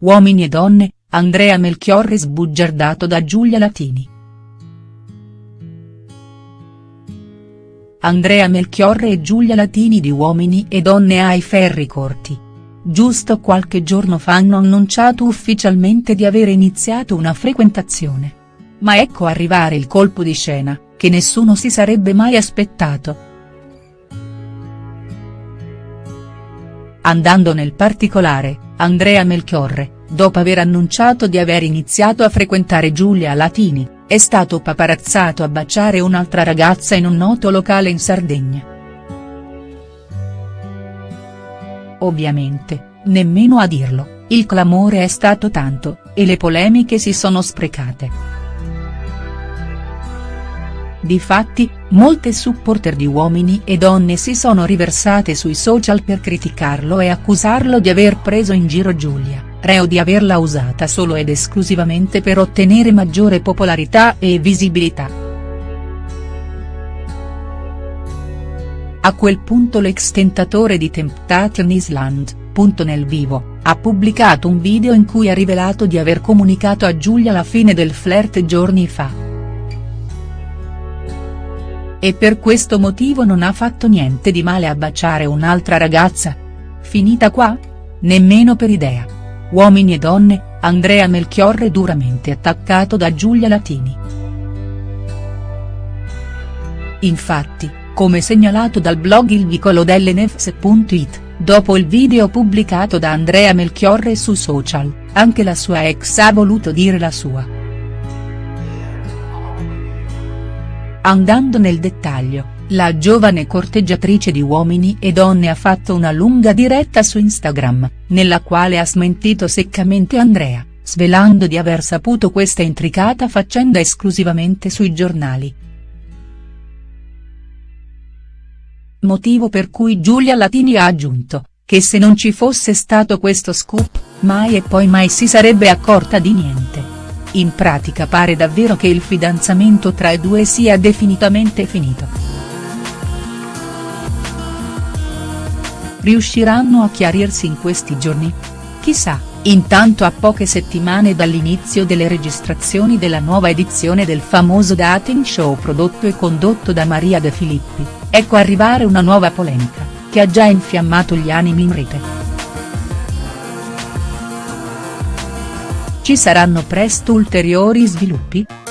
Uomini e donne, Andrea Melchiorre sbugiardato da Giulia Latini. Andrea Melchiorre e Giulia Latini di Uomini e donne ai ferri corti. Giusto qualche giorno fa hanno annunciato ufficialmente di avere iniziato una frequentazione. Ma ecco arrivare il colpo di scena, che nessuno si sarebbe mai aspettato. Andando nel particolare, Andrea Melchiorre, dopo aver annunciato di aver iniziato a frequentare Giulia Latini, è stato paparazzato a baciare un'altra ragazza in un noto locale in Sardegna. Ovviamente, nemmeno a dirlo, il clamore è stato tanto, e le polemiche si sono sprecate. Difatti, molte supporter di uomini e donne si sono riversate sui social per criticarlo e accusarlo di aver preso in giro Giulia, reo di averla usata solo ed esclusivamente per ottenere maggiore popolarità e visibilità. A quel punto l'ex tentatore di Temptation Island, punto nel vivo, ha pubblicato un video in cui ha rivelato di aver comunicato a Giulia la fine del flirt giorni fa e per questo motivo non ha fatto niente di male a baciare un'altra ragazza? Finita qua? Nemmeno per idea. Uomini e donne, Andrea Melchiorre duramente attaccato da Giulia Latini. Infatti, come segnalato dal blog Il Vicolo dell'Enefs.it, dopo il video pubblicato da Andrea Melchiorre su social, anche la sua ex ha voluto dire la sua. Andando nel dettaglio, la giovane corteggiatrice di Uomini e Donne ha fatto una lunga diretta su Instagram, nella quale ha smentito seccamente Andrea, svelando di aver saputo questa intricata faccenda esclusivamente sui giornali. Motivo per cui Giulia Latini ha aggiunto, che se non ci fosse stato questo scoop, mai e poi mai si sarebbe accorta di niente. In pratica pare davvero che il fidanzamento tra i due sia definitivamente finito. Riusciranno a chiarirsi in questi giorni? Chissà, intanto a poche settimane dall'inizio delle registrazioni della nuova edizione del famoso dating show prodotto e condotto da Maria De Filippi, ecco arrivare una nuova polemica, che ha già infiammato gli animi in rete. Ci saranno presto ulteriori sviluppi?.